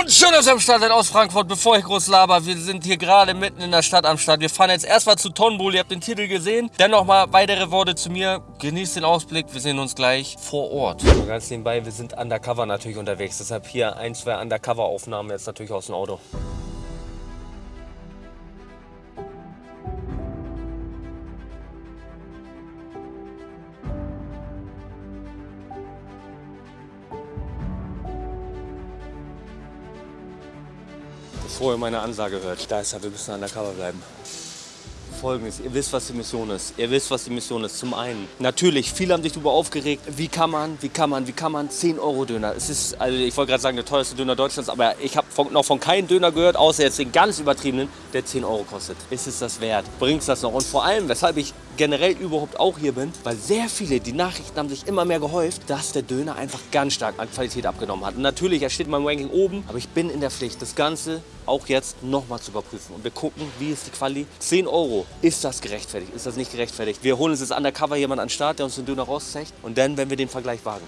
Und schön, dass ihr am Start seid aus Frankfurt. Bevor ich groß laber, wir sind hier gerade mitten in der Stadt am Start. Wir fahren jetzt erstmal zu Tonbull. Ihr habt den Titel gesehen. Dann noch mal weitere Worte zu mir. Genießt den Ausblick. Wir sehen uns gleich vor Ort. Und ganz nebenbei, wir sind undercover natürlich unterwegs. Deshalb hier ein, zwei Undercover-Aufnahmen jetzt natürlich aus dem Auto. Bevor ihr meine Ansage hört, da ist er, wir müssen undercover bleiben. Folgendes, ihr wisst, was die Mission ist. Ihr wisst, was die Mission ist. Zum einen, natürlich, viele haben sich darüber aufgeregt, wie kann man, wie kann man, wie kann man 10 Euro Döner. Es ist, also ich wollte gerade sagen, der teuerste Döner Deutschlands, aber ich habe noch von keinem Döner gehört, außer jetzt den ganz übertriebenen, der 10 Euro kostet. Ist es das wert? Bringt es das noch? Und vor allem, weshalb ich generell überhaupt auch hier bin, weil sehr viele, die Nachrichten haben sich immer mehr gehäuft, dass der Döner einfach ganz stark an Qualität abgenommen hat. Und natürlich, er steht in meinem Ranking oben, aber ich bin in der Pflicht, das Ganze auch jetzt nochmal zu überprüfen. Und wir gucken, wie ist die Quali. 10 Euro, ist das gerechtfertigt, ist das nicht gerechtfertigt? Wir holen uns jetzt undercover jemand an den Start, der uns den Döner rauszeigt und dann, wenn wir den Vergleich wagen.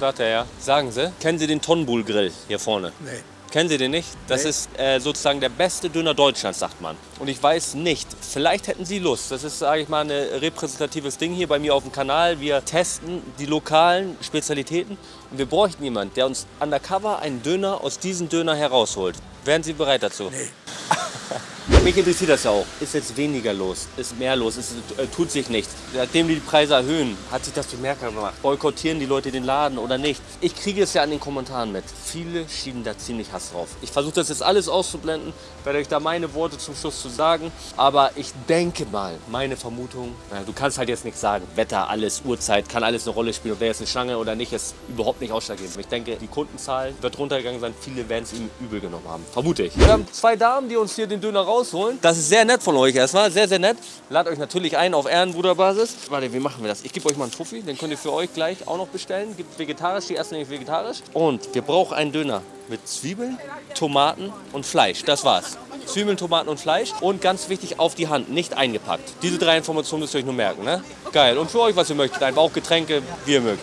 Tag, Herr. Sagen Sie, kennen Sie den Tonbull Grill hier vorne? Nee. Kennen Sie den nicht? Das Nee. ist äh, sozusagen der beste Döner Deutschlands, sagt man. Und ich weiß nicht, vielleicht hätten Sie Lust. Das ist, sage ich mal, ein repräsentatives Ding hier bei mir auf dem Kanal. Wir testen die lokalen Spezialitäten und wir bräuchten jemanden, der uns undercover einen Döner aus diesem Döner herausholt. Wären Sie bereit dazu? Nee. Mich interessiert das ja auch. Ist jetzt weniger los? Ist mehr los? Ist, äh, tut sich nichts? Seitdem die Preise erhöhen, hat sich das bemerkbar gemacht. Boykottieren die Leute den Laden oder nicht? Ich kriege es ja an den Kommentaren mit. Viele schieben da ziemlich Hass drauf. Ich versuche das jetzt alles auszublenden, werde euch da meine Worte zum Schluss zu sagen. Aber ich denke mal, meine Vermutung, na, du kannst halt jetzt nichts sagen. Wetter, alles, Uhrzeit, kann alles eine Rolle spielen. Ob wer jetzt eine Schlange oder nicht, ist überhaupt nicht ausschlaggebend. Ich denke, die Kundenzahl wird runtergegangen sein. Viele werden es ihm übel genommen haben. Vermute ich. Wir haben zwei Damen, die uns hier den Döner rausholen. Das ist sehr nett von euch erstmal. Sehr, sehr nett. Ladet euch natürlich ein auf Ehrenbruderbasis. Warte, wie machen wir das? Ich gebe euch mal einen Fuffi. Den könnt ihr für euch gleich auch noch bestellen. Gibt vegetarisch. Die erste nämlich vegetarisch. Und wir brauchen einen Döner mit Zwiebeln, Tomaten und Fleisch. Das war's. Zwiebeln, Tomaten und Fleisch. Und ganz wichtig, auf die Hand, nicht eingepackt. Diese drei Informationen müsst ihr euch nur merken. Ne? Geil. Und für euch, was ihr möchtet. Einfach auch Getränke, wie ihr mögt.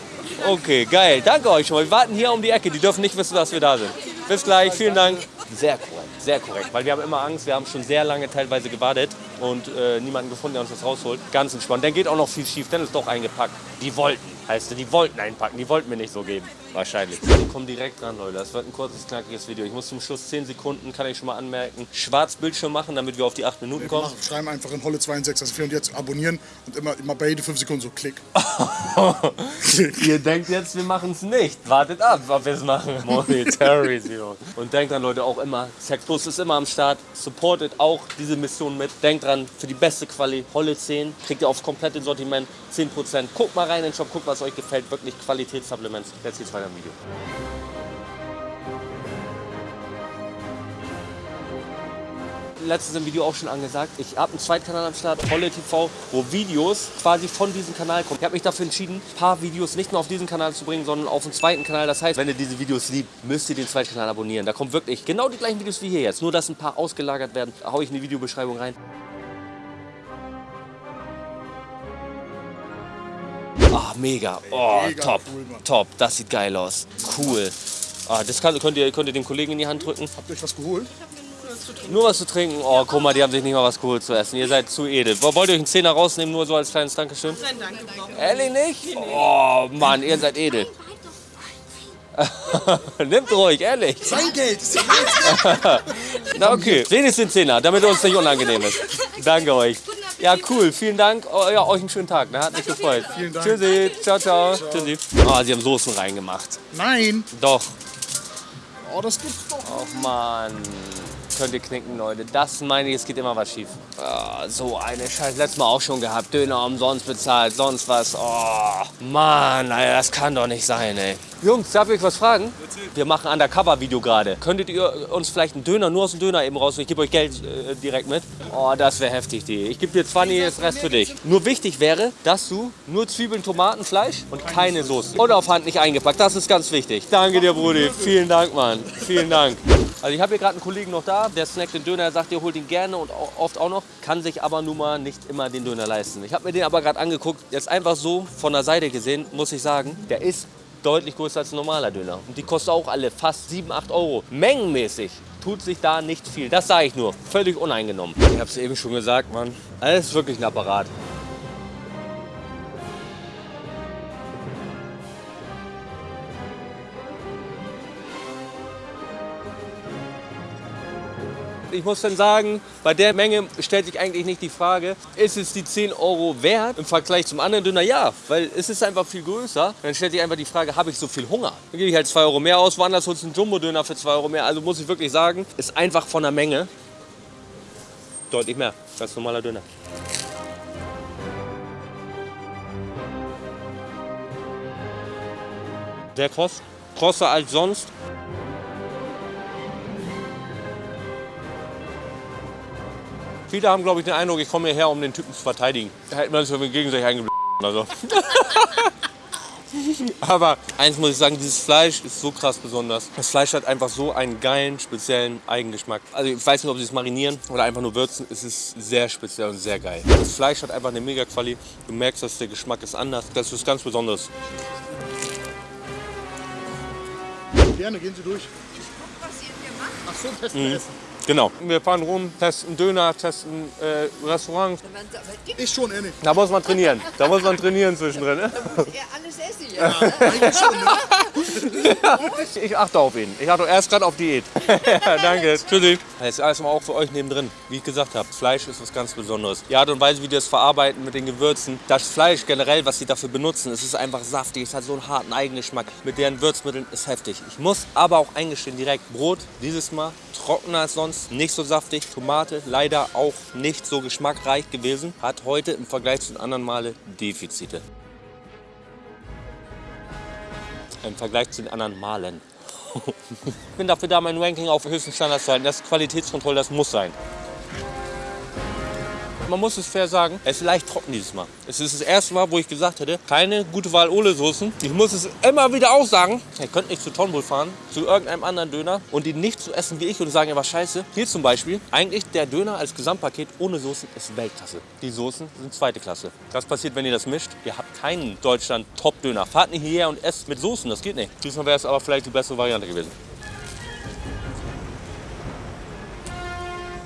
Okay, geil. Danke euch schon mal. Wir warten hier um die Ecke. Die dürfen nicht wissen, dass wir da sind. Bis gleich. Vielen Dank. Sehr korrekt, sehr korrekt. Weil wir haben immer Angst. Wir haben schon sehr lange teilweise gewartet und äh, niemanden gefunden, der uns das rausholt. Ganz entspannt. Dann geht auch noch viel schief. Dann ist doch eingepackt. Die wollten. Heißt, die wollten einpacken. Die wollten mir nicht so geben. Wahrscheinlich. Wir kommen direkt dran, Leute. Das wird ein kurzes, knackiges Video. Ich muss zum Schluss 10 Sekunden, kann ich schon mal anmerken, Schwarzbildschirm machen, damit wir auf die 8 Minuten kommen. Mach, schreiben einfach in Holle 62 und jetzt abonnieren und immer, immer bei jede 5 Sekunden so klick. Ihr denkt jetzt, wir machen es nicht. Wartet ab, ob wir es machen. Monetarisierung. Und denkt dran, Leute, auch immer, Sex Plus ist immer am Start. Supportet auch diese Mission mit. Denkt dran, für die beste Quali, Holle 10, kriegt ihr aufs komplette Sortiment 10%. Guckt mal rein in den Shop, guckt, was euch gefällt. Wirklich Qualitätssupplements. Jetzt geht's weiter im Video. letztens im Video auch schon angesagt, ich habe einen Zweitkanal am Start, Holle TV, wo Videos quasi von diesem Kanal kommen. Ich habe mich dafür entschieden, ein paar Videos nicht nur auf diesen Kanal zu bringen, sondern auf den zweiten Kanal. Das heißt, wenn ihr diese Videos liebt, müsst ihr den zweiten Kanal abonnieren. Da kommen wirklich genau die gleichen Videos wie hier jetzt, nur dass ein paar ausgelagert werden. Da hau ich in die Videobeschreibung rein. Ah, mega. Oh, Mega top. cool, top. Das sieht geil aus. Cool. Ah, das kann, könnt, ihr, könnt ihr dem Kollegen in die Hand drücken. Habt ihr euch was geholt? Nur was zu trinken? Oh, guck mal, die haben sich nicht mal was geholt zu essen. Ihr seid zu edel. Wollt ihr euch einen Zehner rausnehmen, nur so als kleines Dankeschön? Nein, danke, Ehrlich nicht? Oh, Mann, ihr seid edel. Nimmt ruhig, ehrlich. Sein Geld! Das ist ja Na okay, wenigstens den Zehner, damit uns nicht unangenehm ist. Danke euch. Ja, cool, vielen Dank. Oh, ja, euch einen schönen Tag, ne? hat mich gefreut. Vielen Dank. Tschüssi, ciao, ciao. Tschüssi. Oh, sie haben Soßen reingemacht. Nein! Doch. Oh, das gibt's doch. Och Mann. Könnt ihr knicken, Leute. Das meine ich, es geht immer was schief. Ah, so eine Scheiße. Letztes Mal auch schon gehabt. Döner umsonst bezahlt, sonst was. Oh, Mann, Alter, das kann doch nicht sein, ey. Jungs, darf ich euch was fragen? Wir machen Undercover-Video gerade. Könntet ihr uns vielleicht einen Döner, nur aus dem Döner eben raus? Ich gebe euch Geld äh, direkt mit. Oh, das wäre heftig, die. Ich gebe dir 20, das Rest für dich. Nur wichtig wäre, dass du nur Zwiebeln, Tomaten, Fleisch und keine Soße. Und auf Hand nicht eingepackt. Das ist ganz wichtig. Danke dir, Brudi. Vielen Dank, Mann. Vielen Dank. Also ich habe hier gerade einen Kollegen noch da, der snackt den Döner, er sagt, er holt ihn gerne und oft auch noch, kann sich aber nun mal nicht immer den Döner leisten. Ich habe mir den aber gerade angeguckt, jetzt einfach so von der Seite gesehen, muss ich sagen, der ist deutlich größer als ein normaler Döner. Und die kosten auch alle fast 7, 8 Euro. Mengenmäßig tut sich da nicht viel. Das sage ich nur. Völlig uneingenommen. Ich habe es eben schon gesagt, Mann. Das ist wirklich ein Apparat. Ich muss dann sagen, bei der Menge stellt sich eigentlich nicht die Frage, ist es die 10 Euro wert im Vergleich zum anderen Döner? Ja, weil es ist einfach viel größer. Dann stellt sich einfach die Frage, habe ich so viel Hunger? Dann gebe ich halt 2 Euro mehr aus, woanders holst du einen Jumbo-Döner für 2 Euro mehr. Also muss ich wirklich sagen, ist einfach von der Menge deutlich mehr als normaler Döner. Sehr kross, krosser als sonst. Viele haben, glaube ich, den Eindruck, ich komme hierher, um den Typen zu verteidigen. Da hätten wir uns gegenseitig eingeblendet. Also. Aber eins muss ich sagen, dieses Fleisch ist so krass besonders. Das Fleisch hat einfach so einen geilen, speziellen Eigengeschmack. Also ich weiß nicht, ob sie es marinieren oder einfach nur würzen. Es ist sehr speziell und sehr geil. Das Fleisch hat einfach eine mega Quali. Du merkst, dass der Geschmack ist anders. Das ist ganz Besonderes. Gerne, gehen Sie durch. was ihr hier macht. Ach so, testen Mhm. Essen. Genau. Wir fahren rum, testen Döner, testen äh, Restaurants. Ich schon, ehrlich. Da muss man trainieren. Da muss man trainieren zwischendrin. Ne? er alles essen hier. Eigentlich schon, ne? Ich achte auf ihn. Ich achte erst gerade auf Diät. ja, danke. Tschüssi. Das ist alles mal auch für euch nebendrin. Wie ich gesagt habe, Fleisch ist was ganz Besonderes. Die Art und Weise, wie die das verarbeiten mit den Gewürzen. Das Fleisch generell, was sie dafür benutzen, es ist einfach saftig. Es hat so einen harten Eigengeschmack. Mit deren Würzmitteln ist heftig. Ich muss aber auch eingestehen direkt, Brot dieses Mal trockener als sonst, nicht so saftig. Tomate leider auch nicht so geschmackreich gewesen. Hat heute im Vergleich zu den anderen Male Defizite. Im Vergleich zu den anderen Malen. Ich bin dafür da, mein Ranking auf höchsten Standards zu halten. Das ist Qualitätskontrolle, das muss sein. Man muss es fair sagen, es ist leicht trocken dieses Mal. Es ist das erste Mal, wo ich gesagt hätte, keine gute Wahl Ole-Soßen. Ich muss es immer wieder auch sagen, ihr könnt nicht zu Tonbull fahren, zu irgendeinem anderen Döner und ihn nicht zu essen wie ich und sagen, er war scheiße. Hier zum Beispiel, eigentlich der Döner als Gesamtpaket ohne Soßen ist Weltklasse. Die Soßen sind zweite Klasse. Das passiert, wenn ihr das mischt. Ihr habt keinen Deutschland-Top-Döner. Fahrt nicht hierher und esst mit Soßen, das geht nicht. Diesmal wäre es aber vielleicht die bessere Variante gewesen.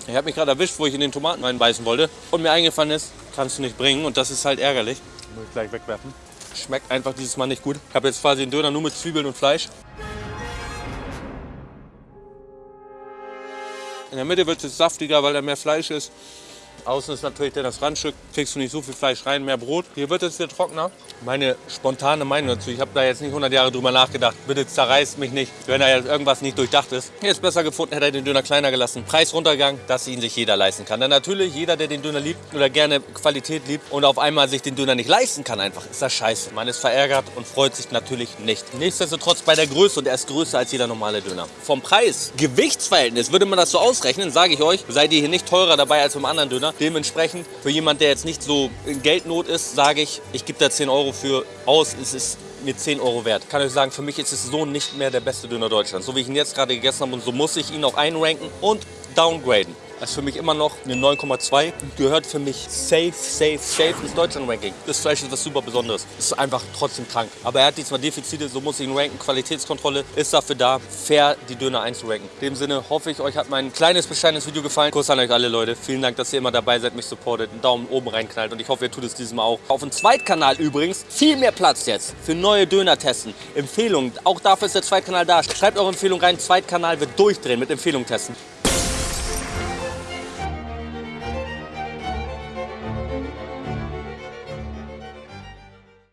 Ich habe mich gerade erwischt, wo ich in den Tomaten reinbeißen wollte und mir eingefallen ist, kannst du nicht bringen und das ist halt ärgerlich. Muss ich gleich wegwerfen. Schmeckt einfach dieses Mal nicht gut. Ich habe jetzt quasi einen Döner nur mit Zwiebeln und Fleisch. In der Mitte wird es saftiger, weil da mehr Fleisch ist. Außen ist natürlich das Randstück, kriegst du nicht so viel Fleisch rein, mehr Brot. Hier wird es hier trockener. Meine spontane Meinung dazu, ich habe da jetzt nicht 100 Jahre drüber nachgedacht. Bitte zerreißt mich nicht, wenn da jetzt irgendwas nicht durchdacht ist. Hier ist besser gefunden, hätte er den Döner kleiner gelassen. Preis runtergegangen, dass ihn sich jeder leisten kann. Denn natürlich, jeder, der den Döner liebt oder gerne Qualität liebt und auf einmal sich den Döner nicht leisten kann einfach, ist das scheiße. Man ist verärgert und freut sich natürlich nicht. Nichtsdestotrotz bei der Größe und er ist größer als jeder normale Döner. Vom Preis, Gewichtsverhältnis, würde man das so ausrechnen, sage ich euch, seid ihr hier nicht teurer dabei als beim anderen Döner. Dementsprechend, für jemand, der jetzt nicht so in Geldnot ist, sage ich, ich gebe da 10 Euro für aus. Es ist mir 10 Euro wert. Kann euch sagen, für mich ist es so nicht mehr der beste Döner Deutschlands. So wie ich ihn jetzt gerade gegessen habe und so muss ich ihn auch einranken und downgraden. Das ist für mich immer noch eine 9,2. Gehört für mich safe, safe, safe ins Deutschland-Ranking. Das Fleisch ist was super Besonderes. Ist einfach trotzdem krank. Aber er hat diesmal Defizite, so muss ich ihn ranken. Qualitätskontrolle ist dafür da, fair die Döner einzuranken. In dem Sinne hoffe ich, euch hat mein kleines, bescheidenes Video gefallen. Kuss an euch alle Leute. Vielen Dank, dass ihr immer dabei seid, mich supportet, einen Daumen oben reinknallt. Und ich hoffe, ihr tut es dieses Mal auch. Auf dem Zweitkanal übrigens viel mehr Platz jetzt für neue Döner-Testen. Empfehlungen, auch dafür ist der Zweitkanal da. Schreibt eure Empfehlung rein. Zweitkanal wird durchdrehen mit Empfehlungen testen.